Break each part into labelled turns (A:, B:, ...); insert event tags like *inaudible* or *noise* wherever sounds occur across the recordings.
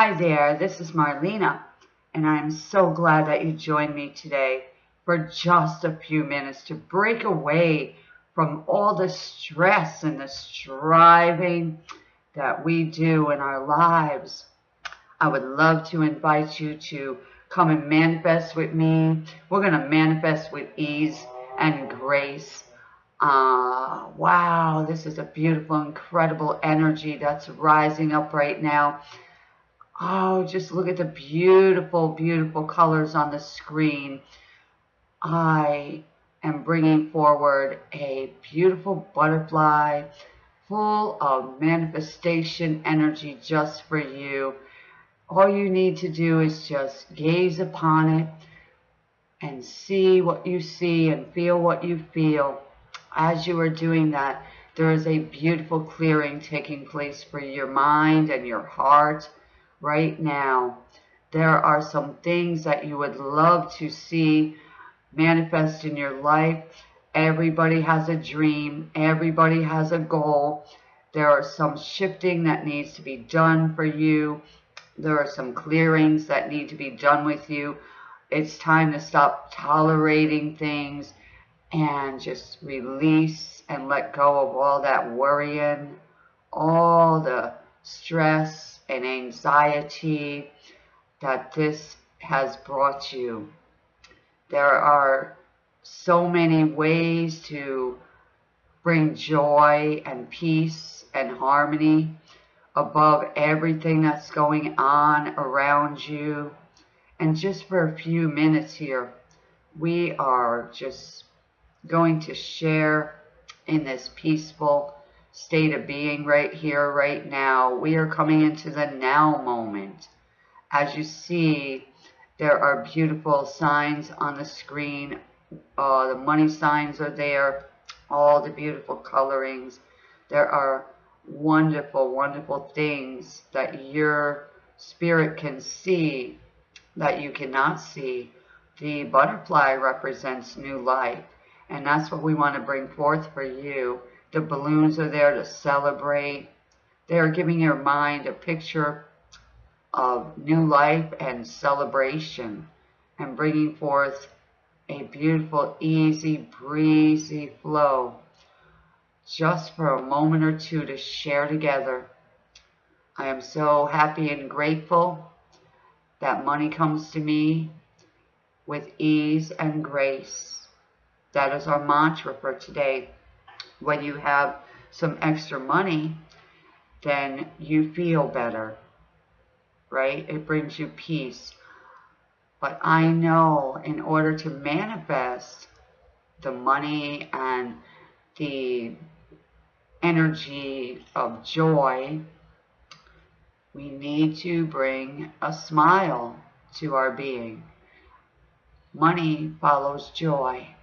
A: Hi there, this is Marlena, and I'm so glad that you joined me today for just a few minutes to break away from all the stress and the striving that we do in our lives. I would love to invite you to come and manifest with me. We're going to manifest with ease and grace. Uh, wow, this is a beautiful, incredible energy that's rising up right now. Oh, just look at the beautiful, beautiful colors on the screen. I am bringing forward a beautiful butterfly full of manifestation energy just for you. All you need to do is just gaze upon it and see what you see and feel what you feel. As you are doing that, there is a beautiful clearing taking place for your mind and your heart right now. There are some things that you would love to see manifest in your life. Everybody has a dream. Everybody has a goal. There are some shifting that needs to be done for you. There are some clearings that need to be done with you. It's time to stop tolerating things and just release and let go of all that worrying, all the stress and anxiety that this has brought you. There are so many ways to bring joy and peace and harmony above everything that's going on around you. And just for a few minutes here, we are just going to share in this peaceful state of being right here, right now. We are coming into the now moment. As you see, there are beautiful signs on the screen. Uh, the money signs are there. All the beautiful colorings. There are wonderful, wonderful things that your spirit can see that you cannot see. The butterfly represents new life. And that's what we want to bring forth for you. The balloons are there to celebrate. They are giving your mind a picture of new life and celebration and bringing forth a beautiful, easy, breezy flow just for a moment or two to share together. I am so happy and grateful that money comes to me with ease and grace. That is our mantra for today. When you have some extra money, then you feel better right? It brings you peace. But I know in order to manifest the money and the energy of joy, we need to bring a smile to our being. Money follows joy.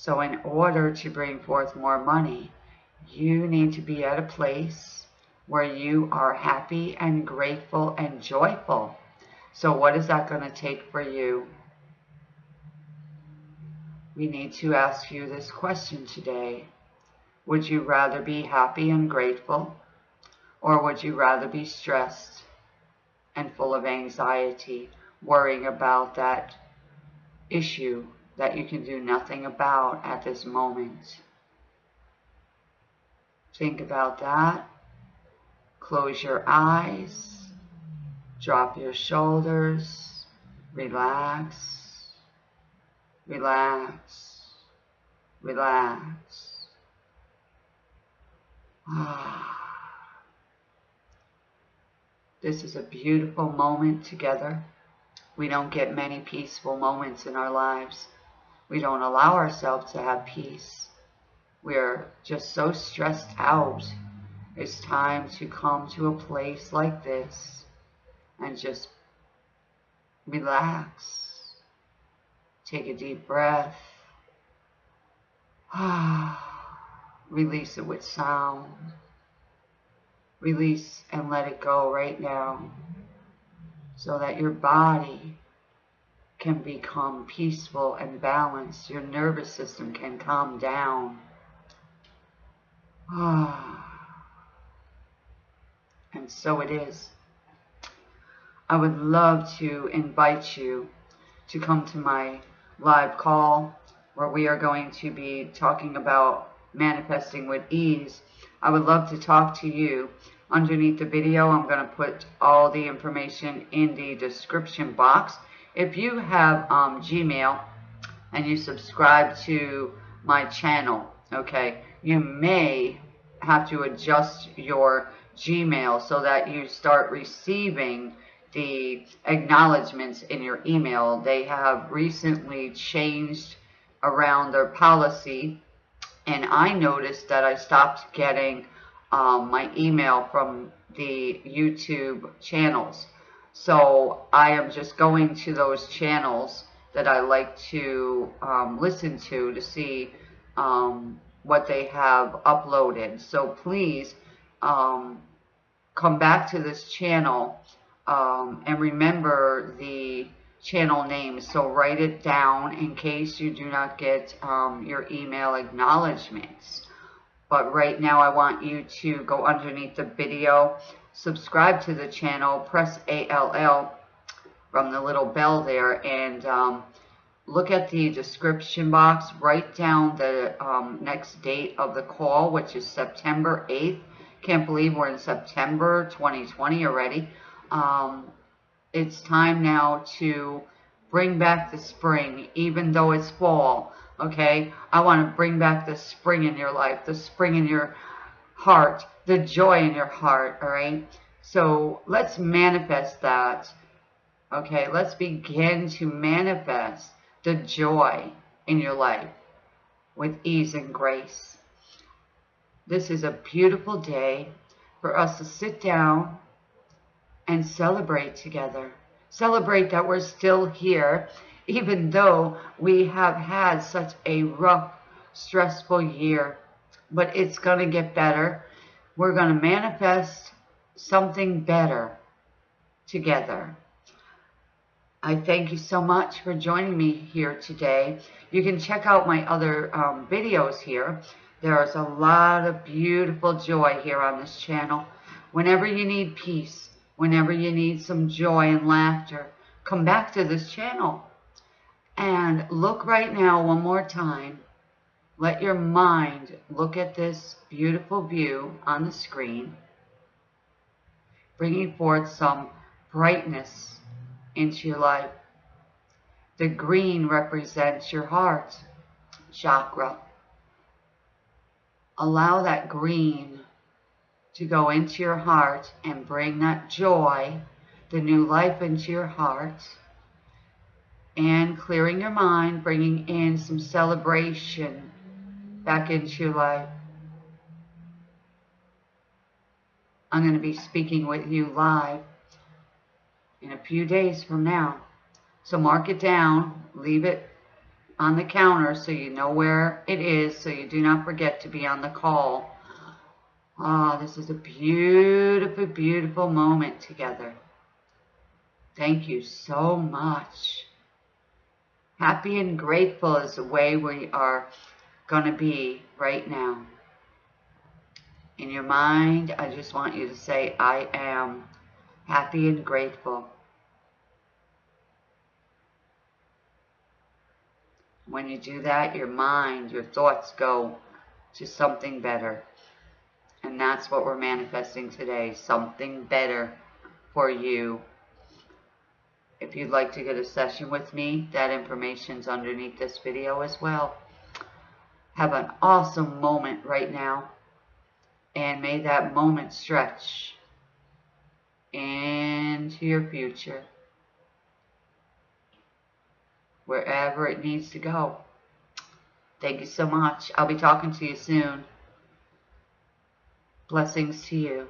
A: So in order to bring forth more money, you need to be at a place where you are happy and grateful and joyful. So what is that going to take for you? We need to ask you this question today. Would you rather be happy and grateful? Or would you rather be stressed and full of anxiety, worrying about that issue that you can do nothing about at this moment? Think about that. Close your eyes, drop your shoulders, relax, relax, relax. Ah. This is a beautiful moment together. We don't get many peaceful moments in our lives. We don't allow ourselves to have peace. We're just so stressed out it's time to come to a place like this and just relax. Take a deep breath. *sighs* Release it with sound. Release and let it go right now so that your body can become peaceful and balanced. Your nervous system can calm down. *sighs* And so it is. I would love to invite you to come to my live call where we are going to be talking about manifesting with ease. I would love to talk to you. Underneath the video, I'm going to put all the information in the description box. If you have um, Gmail and you subscribe to my channel, okay, you may have to adjust your Gmail so that you start receiving the acknowledgments in your email. They have recently changed around their policy and I noticed that I stopped getting um, my email from the YouTube channels. So I am just going to those channels that I like to um, listen to to see um, what they have uploaded. So please um, come back to this channel um, and remember the channel name. So write it down in case you do not get um, your email acknowledgments. But right now I want you to go underneath the video, subscribe to the channel, press ALL from the little bell there, and um, look at the description box, write down the um, next date of the call, which is September 8th. Can't believe we're in September 2020 already. Um, it's time now to bring back the spring, even though it's fall. Okay, I want to bring back the spring in your life, the spring in your heart, the joy in your heart. All right, so let's manifest that. Okay, let's begin to manifest the joy in your life with ease and grace. This is a beautiful day for us to sit down and celebrate together. Celebrate that we're still here, even though we have had such a rough, stressful year. But it's going to get better. We're going to manifest something better together. I thank you so much for joining me here today. You can check out my other um, videos here. There's a lot of beautiful joy here on this channel. Whenever you need peace, whenever you need some joy and laughter, come back to this channel. And look right now one more time. Let your mind look at this beautiful view on the screen, bringing forth some brightness into your life. The green represents your heart chakra. Allow that green to go into your heart and bring that joy, the new life into your heart. And clearing your mind, bringing in some celebration back into your life. I'm going to be speaking with you live in a few days from now. So mark it down, leave it on the counter so you know where it is so you do not forget to be on the call Ah, oh, this is a beautiful, beautiful moment together. Thank you so much. Happy and grateful is the way we are going to be right now. In your mind, I just want you to say, I am happy and grateful. When you do that, your mind, your thoughts go to something better. And that's what we're manifesting today, something better for you. If you'd like to get a session with me, that information's underneath this video as well. Have an awesome moment right now. And may that moment stretch into your future. Wherever it needs to go. Thank you so much. I'll be talking to you soon. Blessings to you.